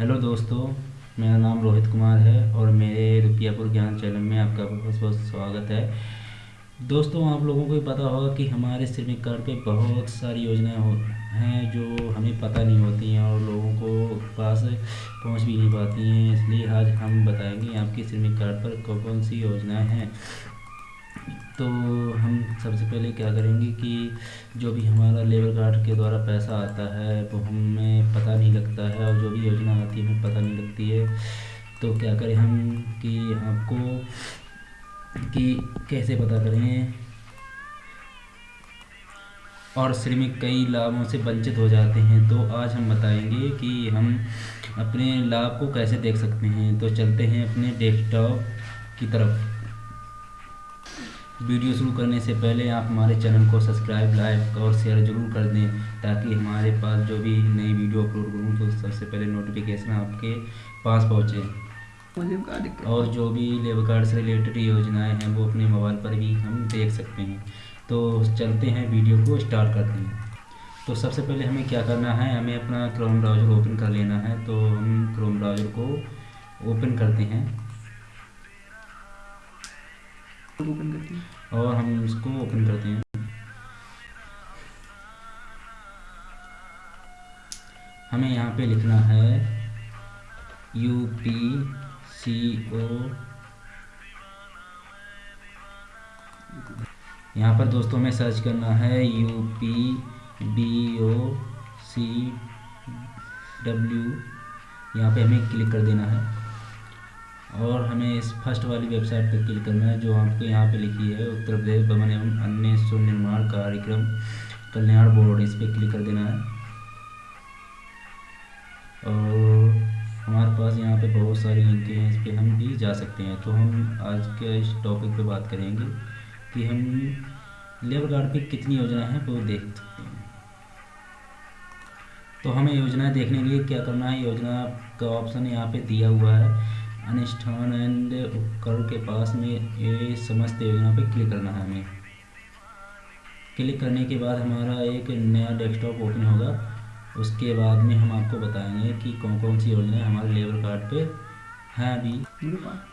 Hello दोस्तों, मेरा नाम रोहित कुमार है और मेरे रुपियापुर ज्ञान चैनल में आपका बहुत बहुत स्वागत है। दोस्तों, आप लोगों को पता होगा कि हमारे श्रमिक कार्ड पे बहुत सारी योजनाएँ हो हैं जो हमें पता नहीं होती हैं और लोगों को पास पहुँच भी नहीं पाती हैं। इसलिए आज हम बताएँगे आपके श्रमिक कार्ड पर कौन कौन सी योजनाएँ हैं। तो हम सबसे पहले क्या करेंगे कि जो भी हमारा लेबर कार्ड के द्वारा पैसा आता है, वो हमें पता नहीं लगता है और जो भी योजना आती है, हमें पता नहीं लगती है। तो क्या करें हम कि आपको कि कैसे पता करें? और श्रमिक कई लाभों से वंचित हो जाते हैं तो आज हम बताएँगे कि हम अपने लाभ को कैसे देख सकते हैं। तो चलते हैं अपने डेस्कटॉप की तरफ़। वीडियो शुरू करने से पहले आप हमारे चैनल को सब्सक्राइब लाइक और शेयर ज़रूर कर दें ताकि हमारे पास जो भी नई वीडियो अपलोड करूँ तो सबसे पहले नोटिफिकेशन आपके पास पहुँचे। और जो भी लेबर कार्ड से रिलेटेड योजनाएँ हैं वो अपने मोबाइल पर भी हम देख सकते हैं। तो चलते हैं वीडियो को स्टार्ट करते हैं। तो सबसे पहले हमें क्या करना है? हमें अपना क्रोम ब्राउज़र ओपन कर लेना है। तो हम क्रोम ब्राउज़र को ओपन करते हैं। ओपन करते हैं। और हम इसको ओपन करते हैं। हमें यहाँ पे लिखना है यू पी सी ओ यहाँ पर दोस्तों हमें सर्च करना है U P B O C W यहाँ पे हमें क्लिक कर देना है। और हमें इस फ़र्स्ट वाली वेबसाइट पर क्लिक करना है, जो आपको यहाँ पे लिखी है, उत्तर प्रदेश भवन एवं अन्य सुनिर्माण कार्यक्रम, कल्याण बोर्ड, इस पर क्लिक कर देना है। और हमारे पास यहाँ पे बहुत सारी लिंकें हैं, इस पर हम भी जा सकते हैं। तो हम आज के इस टॉपिक पे बात करेंगे कि हम लेबर कार्ड पे कितनी योजनाएँ हैं, वो देख सकते हैं। तो हमें योजनाएँ देखने के लिए क्या करना है? योजना का ऑप्शन यहाँ पे दिया हुआ है। अनुष्ठान एंड उपकरण के पास में ये समस्त योजना पे क्लिक करना है हमें। क्लिक करने के बाद हमारा एक नया डेस्कटॉप ओपन होगा। उसके बाद में हम आपको बताएँगे कि कौन कौन सी योजनाएँ हमारे लेबर कार्ड पे हैं अभी।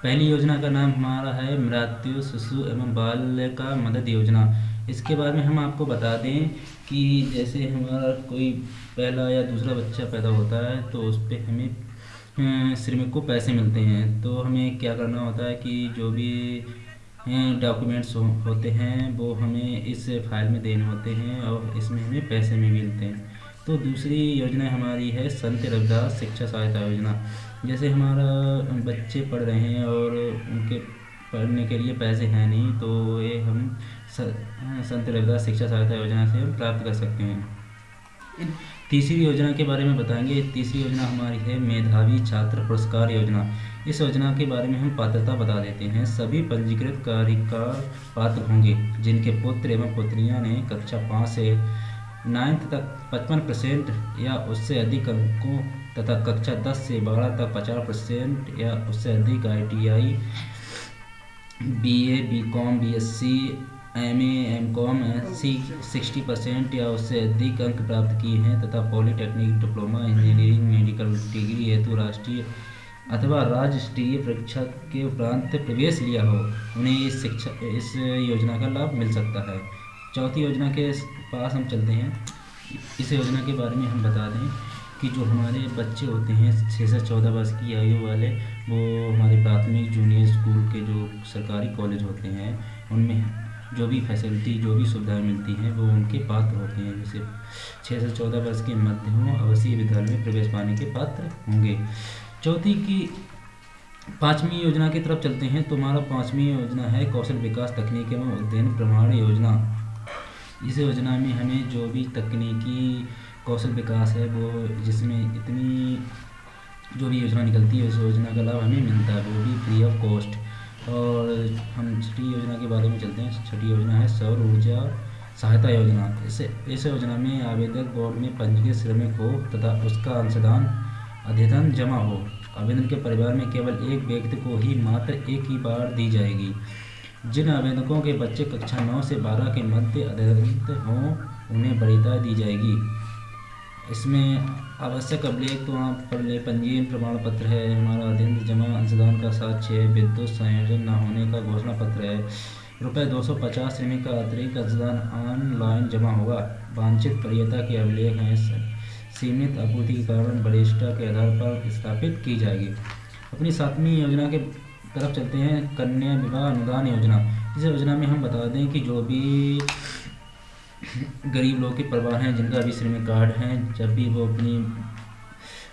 पहली योजना का नाम हमारा है मृत्यु शिशु एवं बाल का मदद योजना। इसके बारे में हम आपको बता दें कि जैसे हमारा कोई पहला या दूसरा बच्चा पैदा होता है तो उस पर हमें श्रमिक को पैसे मिलते हैं तो हमें क्या करना होता है कि जो भी डॉक्यूमेंट्स हो, होते हैं वो हमें इस फ़ाइल में देने होते हैं और इसमें हमें पैसे भी मिलते हैं। तो दूसरी योजना हमारी है संत रविदास शिक्षा सहायता योजना। जैसे हमारा बच्चे पढ़ रहे हैं और उनके पढ़ने के लिए पैसे हैं नहीं तो ये हम संत रविदास शिक्षा सहायता योजना से हम प्राप्त कर सकते हैं। तीसरी योजना के बारे में बताएँगे। तीसरी योजना हमारी है मेधावी छात्र पुरस्कार योजना। इस योजना के बारे में हम पात्रता बता देते हैं। सभी पंजीकृत कार्यकार पात्र होंगे, जिनके पुत्र एवं पुत्रियाँ ने कक्षा पाँच से नाइन्थ तक पचपन परसेंट या उससे अधिक अंकों तथा कक्षा दस से बारह तक पचास परसेंट या उससे अधिक I T I B A B com B S C M M com C sixty percent या उससे अधिक अंक प्राप्त किए हैं तथा polytechnic diploma, engineering, medical degree हेतु राष्ट्रीय अथवा राज्य स्तरीय परीक्षा के उपरांत प्रवेश लिया हो। उन्हें इस शिक्षा, इस योजना का लाभ मिल सकता है। चौथी योजना के पास हम चलते हैं। इस योजना के बारे में हम बता दें कि जो हमारे बच्चे होते हैं, छः से चौदह वर्ष की आयु वाले, वो हमारे प्राथमिक, जूनियर स्कूल के जो सरकारी कॉलेज होते हैं, उनमें जो भी फैसिलिटी जो भी सुविधाएँ मिलती हैं, वो उनके पात्र होते हैं। जैसे छः से चौदह वर्ष के मध्य हों विद्यालय में प्रवेश पाने के पात्र होंगे। चौथी की पाँचवीं योजना की तरफ़ चलते हैं। तो हमारा पाँचवीं योजना है कौशल विकास तकनीक एवं उद्यन प्रमाण योजना। इस योजना में हमें जो भी तकनीकी कौशल विकास है, वो जिसमें इतनी जो भी योजना निकलती है, उस योजना का लाभ हमें मिलता है। वो भी फ्री ऑफ़ कॉस्ट और हम छठी योजना के बारे में चलते हैं। छठी योजना है सौर ऊर्जा सहायता योजना। इस इस योजना में आवेदक बोर्ड में पंजीकृत श्रमिक हो तथा उसका अंशदान अध्ययन जमा हो। आवेदन के परिवार में केवल एक व्यक्ति को ही मात्र एक ही बार दी जाएगी। जिन आवेदकों के बच्चे कक्षा नौ से बारह के मध्य अध्ययन हों, उन्हें वरीयता दी जाएगी। इसमें आवश्यक अभिलेख तो वहाँ पर ले। पंजीयन प्रमाण पत्र है, हमारा अध्ययन जमा अंशदान का साक्ष्य है, विद्युत संयोजन न होने का घोषणा पत्र है। रुपये दो सौ पचास श्रेणी का अतिरिक्त अंशदान ऑनलाइन जमा होगा। वांछित परियता के अभिलेख हैं सीमित आपूर्ति के कारण वरिष्ठता के आधार पर स्थापित की जाएगी। अपनी सातवीं योजना के तरफ़ चलते हैं, कन्या विवाह अनुदान योजना। इस योजना में हम बता दें कि जो भी गरीब लोग के परिवार हैं, जिनका अभी श्रमिक कार्ड हैं। जब भी वो अपनी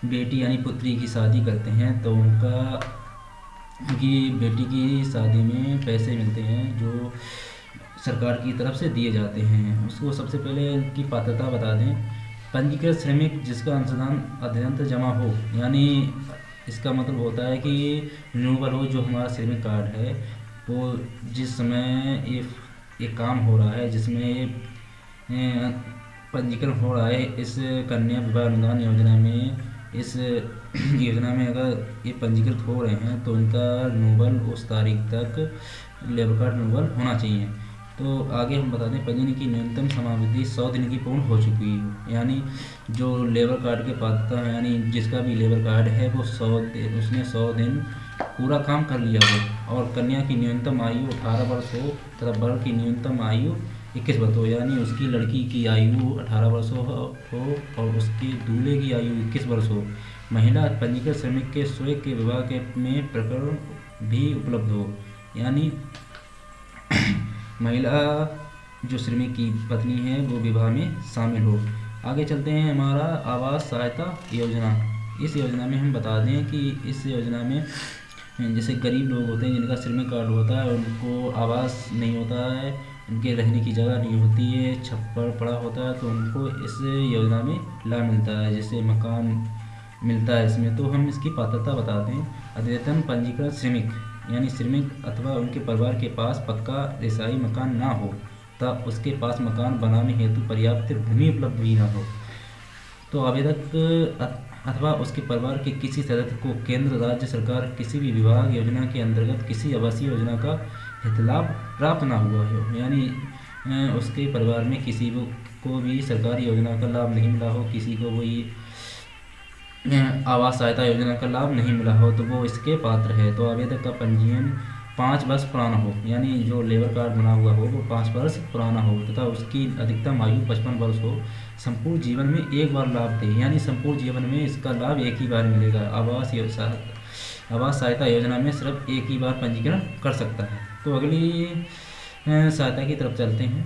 बेटी यानी पुत्री की शादी करते हैं तो उनका, उनकी बेटी की शादी में पैसे मिलते हैं, जो सरकार की तरफ़ से दिए जाते हैं। उसको सबसे पहले उनकी पात्रता बता दें। पंजीकृत श्रमिक, जिसका अंशदान अध्ययन जमा हो, यानी इसका मतलब होता है कि रिन्यूबल हो, जो हमारा श्रमिक कार्ड है, वो जिस समय ये ये काम हो रहा है, जिसमें पंजीकरण हो रहा है। इस कन्या विवाह अनुदान योजना में, इस योजना में अगर ये पंजीकृत हो रहे हैं तो उनका नोबल उस तारीख तक लेबर कार्ड नोबल होना चाहिए। तो आगे हम बता दें, पंजीकरण की न्यूनतम समावधि सौ दिन की पूर्ण हो चुकी है। यानी जो लेबर कार्ड के पात्रता है, यानी जिसका भी लेबर कार्ड है, वो सौ उसने सौ दिन पूरा काम कर लिया हो। और कन्या की न्यूनतम आयु अठारह वर्ष हो तथा वर की न्यूनतम आयु इक्कीस वर्ष हो यानी उसकी लड़की की आयु अठारह वर्ष हो, और उसकी दूल्हे की आयु इक्कीस वर्ष हो। महिला पंजीकृत श्रमिक के स्वयं के विवाह के में प्रकरण भी उपलब्ध हो। यानी महिला जो श्रमिक की पत्नी है वो विवाह में शामिल हो। आगे चलते हैं हमारा आवास सहायता योजना। इस योजना में हम बता दें कि इस योजना में जैसे गरीब लोग होते हैं जिनका श्रमिक कार्ड होता है उनको आवास नहीं होता है उनके रहने की जगह नहीं होती है, छप्पर पड़ा होता है तो उनको इस योजना में लाभ मिलता है, जैसे मकान मिलता है इसमें। तो हम इसकी पात्रता बताते हैं। अद्यतन पंजीकृत श्रमिक, यानी श्रमिक अथवा उनके परिवार के पास पक्का रिसाई मकान ना हो तब उसके पास मकान बनाने हेतु पर्याप्त भूमि उपलब्ध भी ना हो। तो आवेदक अथवा उसके परिवार के किसी सदस्य को केंद्र, राज्य सरकार किसी भी विभाग योजना के अंतर्गत किसी आवासीय योजना का लाभ प्राप्त ना हुआ हो। यानी उसके परिवार में किसी को भी सरकारी योजना का लाभ नहीं मिला हो, किसी को वही आवास सहायता योजना का लाभ नहीं मिला हो तो वो इसके पात्र है। तो आवेदक का पंजीयन पाँच वर्ष पुराना हो। यानी जो लेबर कार्ड बना हुआ हो, वो पाँच वर्ष पुराना हो, तथा उसकी अधिकतम आयु पचपन वर्ष हो। संपूर्ण जीवन में एक बार लाभ दे। यानी संपूर्ण जीवन में इसका लाभ एक ही बार मिलेगा। आवास आवास सहायता योजना में सिर्फ़ एक ही बार पंजीकरण कर सकता है। तो अगली सहायता की तरफ़ चलते हैं।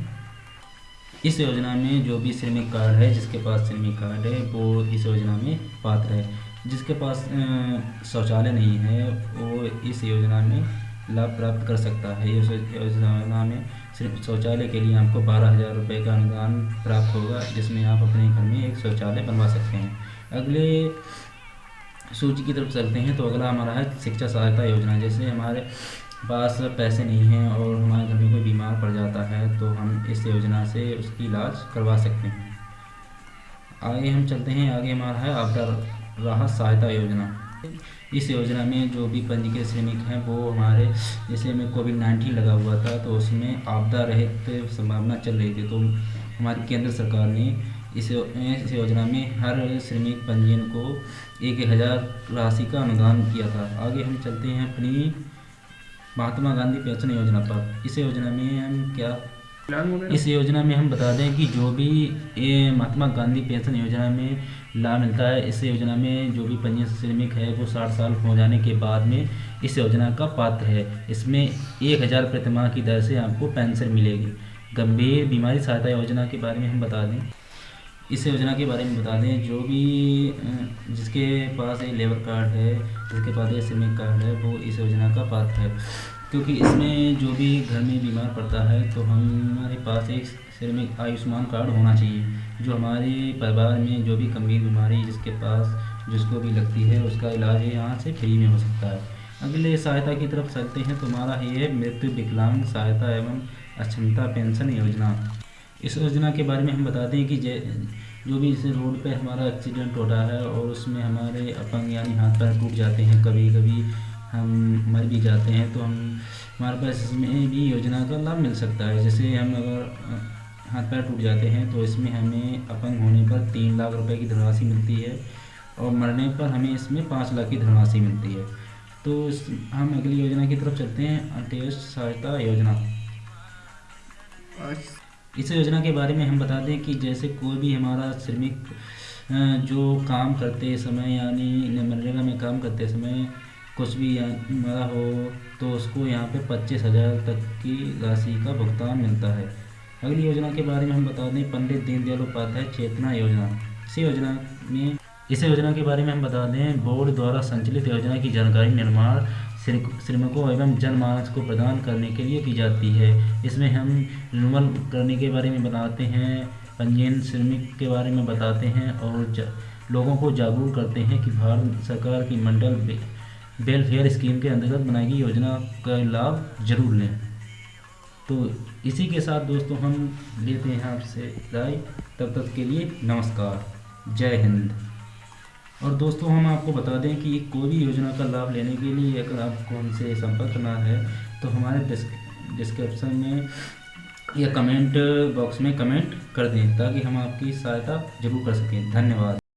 इस योजना में जो भी श्रमिक कार्ड है, जिसके पास श्रमिक कार्ड है, वो इस योजना में पात्र है। जिसके पास शौचालय नहीं है, वो इस योजना में लाभ प्राप्त कर सकता है। इस योजना में सिर्फ़ शौचालय के लिए आपको बारह हज़ार रुपये का अनुदान प्राप्त होगा, जिसमें आप अपने घर में एक शौचालय बनवा सकते हैं। अगले सूची की तरफ़ चलते हैं तो अगला हमारा है शिक्षा सहायता योजना। जैसे हमारे पास पैसे नहीं हैं और हमारे घर में कोई बीमार पड़ जाता है तो हम इस योजना से उसकी इलाज करवा सकते हैं। आगे हम चलते हैं। आगे हमारा है आपदा राहत सहायता योजना। इस योजना में जो भी पंजीकृत श्रमिक हैं, वो हमारे, जैसे में कोविड नाइन्टीन लगा हुआ था तो उसमें आपदा रहित संभावना चल रही थी तो हमारी केंद्र सरकार ने इस इस योजना में हर श्रमिक पंजीयन को एक हज़ार राशि का अनुदान किया था। आगे हम चलते हैं अपनी महात्मा गांधी पेंशन योजना पर। इस योजना में हम क्या इस योजना में हम बता दें कि जो भी ये महात्मा गांधी पेंशन योजना में लाभ मिलता है इस योजना में जो भी पंजीयन श्रमिक है वो साठ साल हो जाने के बाद में इस योजना का पात्र है। इसमें एक हज़ार प्रतिमाह की दर से आपको पेंशन मिलेगी। गंभीर बीमारी सहायता योजना के बारे में हम बता दें। इस योजना के बारे में बता दें, जो भी जिसके पास एक लेबर कार्ड है, जिसके पास एक श्रमिक कार्ड है, वो इस योजना का पात्र है। क्योंकि इसमें जो भी घर में बीमार पड़ता है तो हमारे पास एक श्रमिक आयुष्मान कार्ड होना चाहिए। जो हमारे परिवार में जो भी गंभीर बीमारी जिसके पास, जिसको भी लगती है, उसका इलाज यहाँ से फ्री में हो सकता है। अगले सहायता की तरफ़ चलते हैं तो हमारा ये है मृत्यु विकलांग सहायता एवं अक्षमता पेंशन योजना। इस योजना के बारे में हम बताते हैं कि जो भी इस रोड पे हमारा एक्सीडेंट होता है और उसमें हमारे अपंग यानी हाथ पैर टूट जाते हैं कभी कभी हम मर भी जाते हैं तो हम, हमारे पास इसमें भी योजना का लाभ मिल सकता है। जैसे हम अगर हाथ पैर टूट जाते हैं तो इसमें हमें अपंग होने पर तीन लाख रुपए की धनराशि मिलती है और मरने पर हमें इसमें पाँच लाख की धनराशि मिलती है। तो हम अगली योजना की तरफ़ चलते हैं अंत्येष्ट सहायता योजना। इस योजना के बारे में हम बता दें कि जैसे कोई भी हमारा श्रमिक जो काम करते समय यानी मनरेगा में काम करते समय कुछ भी मरा हो तो उसको यहाँ पे पच्चीस हज़ार तक की राशि का भुगतान मिलता है। अगली योजना के बारे में हम बता दें, पंडित दीनदयाल उपाध्याय चेतना योजना। इसी योजना में, इस योजना के बारे में हम बता दें, बोर्ड द्वारा संचालित योजना की जानकारी निर्माण श्रमिकों एवं जनमानस को प्रदान करने के लिए की जाती है। इसमें हम रिन्यूअल करने के बारे में बताते हैं, पंजीयन श्रमिक के बारे में बताते हैं और लोगों को जागरूक करते हैं कि भारत सरकार की मंडल वेलफेयर स्कीम के अंतर्गत बनाई गई योजना का लाभ ज़रूर लें। तो इसी के साथ दोस्तों हम लेते हैं आपसे राय। तब तक के लिए नमस्कार। जय हिंद। और दोस्तों, हम आपको बता दें कि कोई भी योजना का लाभ लेने के लिए अगर आपको हमसे संपर्क करना है तो हमारे डिस्क्रिप्शन में या कमेंट बॉक्स में कमेंट कर दें, ताकि हम आपकी सहायता ज़रूर कर सकें। धन्यवाद।